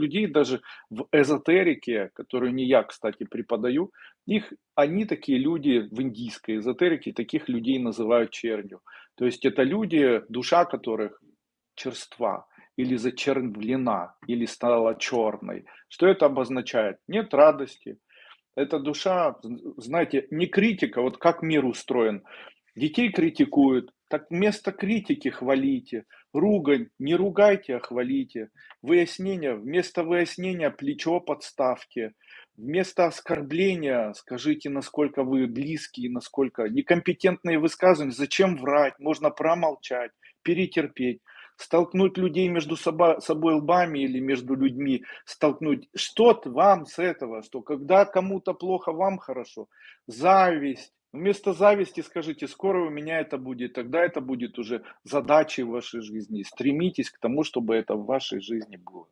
людей даже в эзотерике, которую не я, кстати, преподаю, их, они такие люди в индийской эзотерике, таких людей называют чернью. То есть это люди, душа которых черства или зачервлена, или стала черной. Что это обозначает? Нет радости. Эта душа, знаете, не критика, вот как мир устроен. Детей критикуют, так вместо критики хвалите. Ругань, не ругайте, а хвалите. Выяснение, вместо выяснения плечо подставьте. Вместо оскорбления скажите, насколько вы близкие, насколько некомпетентные высказывания. Зачем врать? Можно промолчать, перетерпеть столкнуть людей между собой лбами или между людьми, столкнуть. Что вам с этого? Что когда кому-то плохо, вам хорошо? Зависть, Вместо зависти скажите, скоро у меня это будет, тогда это будет уже задачей вашей жизни. Стремитесь к тому, чтобы это в вашей жизни было.